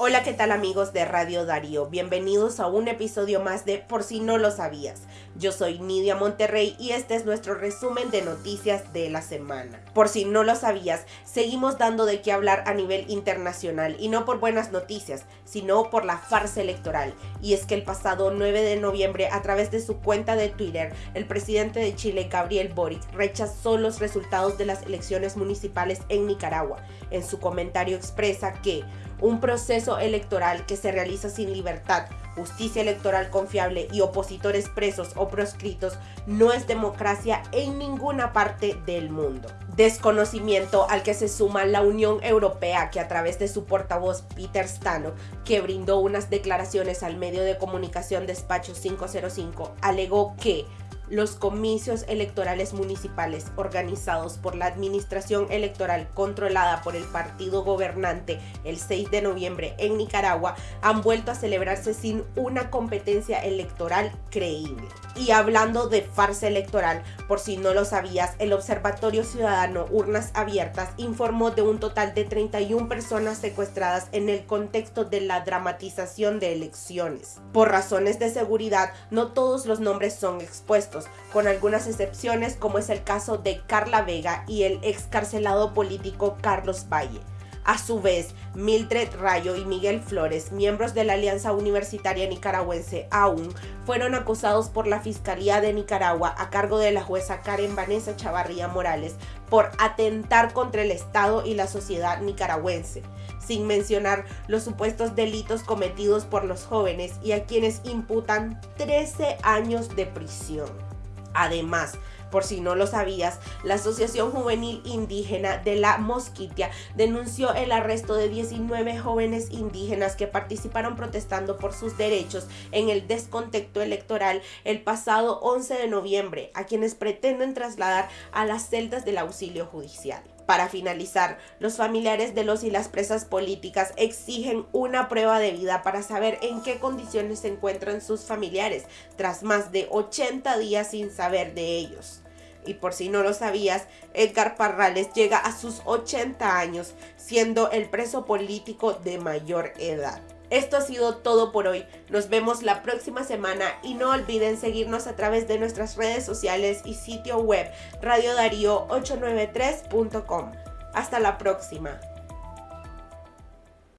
Hola, ¿qué tal amigos de Radio Darío? Bienvenidos a un episodio más de Por si no lo sabías. Yo soy Nidia Monterrey y este es nuestro resumen de noticias de la semana. Por si no lo sabías, seguimos dando de qué hablar a nivel internacional y no por buenas noticias, sino por la farsa electoral. Y es que el pasado 9 de noviembre, a través de su cuenta de Twitter, el presidente de Chile, Gabriel Boric, rechazó los resultados de las elecciones municipales en Nicaragua. En su comentario expresa que un proceso electoral que se realiza sin libertad, justicia electoral confiable y opositores presos o proscritos no es democracia en ninguna parte del mundo. Desconocimiento al que se suma la Unión Europea que a través de su portavoz Peter Stano, que brindó unas declaraciones al medio de comunicación Despacho 505, alegó que los comicios electorales municipales organizados por la Administración Electoral controlada por el partido gobernante el 6 de noviembre en Nicaragua han vuelto a celebrarse sin una competencia electoral creíble. Y hablando de farsa electoral, por si no lo sabías, el Observatorio Ciudadano Urnas Abiertas informó de un total de 31 personas secuestradas en el contexto de la dramatización de elecciones. Por razones de seguridad, no todos los nombres son expuestos con algunas excepciones como es el caso de Carla Vega y el excarcelado político Carlos Valle. A su vez, Mildred Rayo y Miguel Flores, miembros de la Alianza Universitaria Nicaragüense AUN, fueron acusados por la Fiscalía de Nicaragua a cargo de la jueza Karen Vanessa Chavarría Morales por atentar contra el Estado y la sociedad nicaragüense, sin mencionar los supuestos delitos cometidos por los jóvenes y a quienes imputan 13 años de prisión. Además, por si no lo sabías, la Asociación Juvenil Indígena de la Mosquitia denunció el arresto de 19 jóvenes indígenas que participaron protestando por sus derechos en el descontexto electoral el pasado 11 de noviembre, a quienes pretenden trasladar a las celdas del auxilio judicial. Para finalizar, los familiares de los y las presas políticas exigen una prueba de vida para saber en qué condiciones se encuentran sus familiares tras más de 80 días sin saber de ellos. Y por si no lo sabías, Edgar Parrales llega a sus 80 años, siendo el preso político de mayor edad. Esto ha sido todo por hoy. Nos vemos la próxima semana y no olviden seguirnos a través de nuestras redes sociales y sitio web radiodarío893.com. Hasta la próxima.